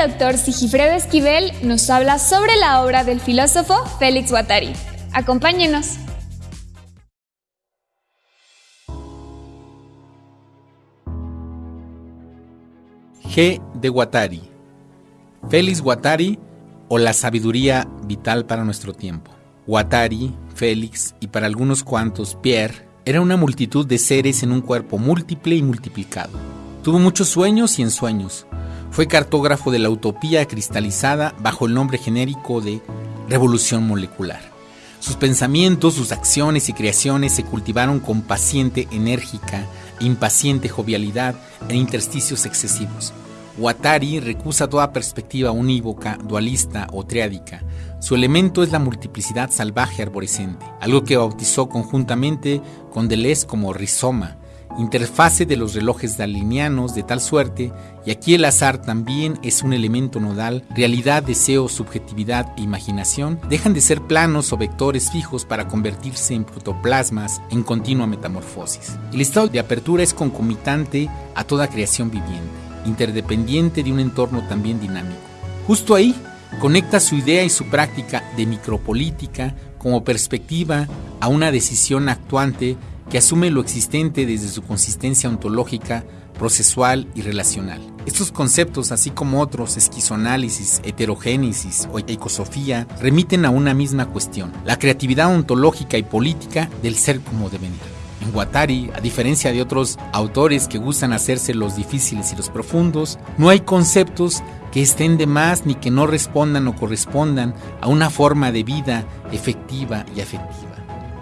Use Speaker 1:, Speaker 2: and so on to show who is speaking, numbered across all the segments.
Speaker 1: doctor Sigifredo Esquivel nos habla sobre la obra del filósofo Félix Guattari. Acompáñenos.
Speaker 2: G. de Guattari. Félix Guattari o la sabiduría vital para nuestro tiempo. Guattari, Félix y para algunos cuantos Pierre era una multitud de seres en un cuerpo múltiple y multiplicado. Tuvo muchos sueños y ensueños. Fue cartógrafo de la utopía cristalizada bajo el nombre genérico de revolución molecular. Sus pensamientos, sus acciones y creaciones se cultivaron con paciente, enérgica, impaciente jovialidad e intersticios excesivos. Guattari recusa toda perspectiva unívoca, dualista o triádica. Su elemento es la multiplicidad salvaje arborescente, algo que bautizó conjuntamente con Deleuze como rizoma, interfase de los relojes dalinianos de tal suerte, y aquí el azar también es un elemento nodal, realidad, deseo, subjetividad e imaginación, dejan de ser planos o vectores fijos para convertirse en protoplasmas en continua metamorfosis. El estado de apertura es concomitante a toda creación viviente, interdependiente de un entorno también dinámico. Justo ahí conecta su idea y su práctica de micropolítica como perspectiva a una decisión actuante que asume lo existente desde su consistencia ontológica, procesual y relacional. Estos conceptos, así como otros, esquizoanálisis, heterogénesis o ecosofía, remiten a una misma cuestión, la creatividad ontológica y política del ser como devenir. En Guattari, a diferencia de otros autores que gustan hacerse los difíciles y los profundos, no hay conceptos que estén de más ni que no respondan o correspondan a una forma de vida efectiva y afectiva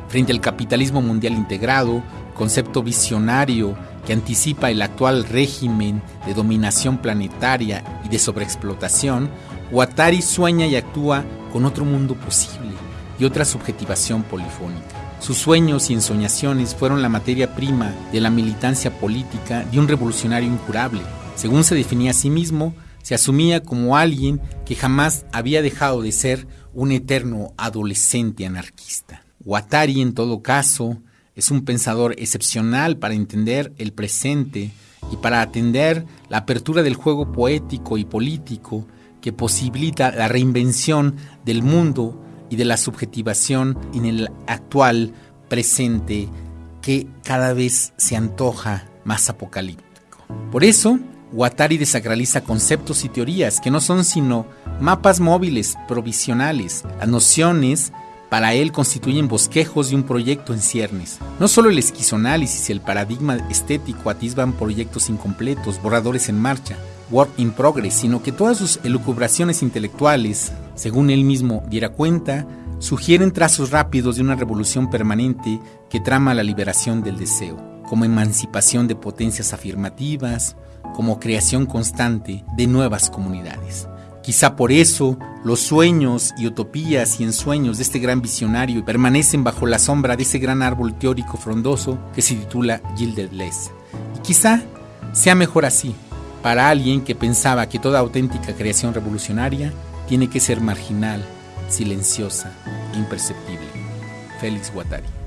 Speaker 2: frente al capitalismo mundial integrado, concepto visionario que anticipa el actual régimen de dominación planetaria y de sobreexplotación, Guattari sueña y actúa con otro mundo posible y otra subjetivación polifónica. Sus sueños y ensoñaciones fueron la materia prima de la militancia política de un revolucionario incurable. Según se definía a sí mismo, se asumía como alguien que jamás había dejado de ser un eterno adolescente anarquista. Guattari, en todo caso, es un pensador excepcional para entender el presente y para atender la apertura del juego poético y político que posibilita la reinvención del mundo y de la subjetivación en el actual presente que cada vez se antoja más apocalíptico. Por eso, Guattari desacraliza conceptos y teorías que no son sino mapas móviles provisionales, las nociones para él constituyen bosquejos de un proyecto en ciernes. No solo el esquizoanálisis y el paradigma estético atisban proyectos incompletos, borradores en marcha, work in progress, sino que todas sus elucubraciones intelectuales, según él mismo diera cuenta, sugieren trazos rápidos de una revolución permanente que trama la liberación del deseo, como emancipación de potencias afirmativas, como creación constante de nuevas comunidades. Quizá por eso los sueños y utopías y ensueños de este gran visionario permanecen bajo la sombra de ese gran árbol teórico frondoso que se titula Gilded Les. Y quizá sea mejor así, para alguien que pensaba que toda auténtica creación revolucionaria tiene que ser marginal, silenciosa, imperceptible. Félix Guattari.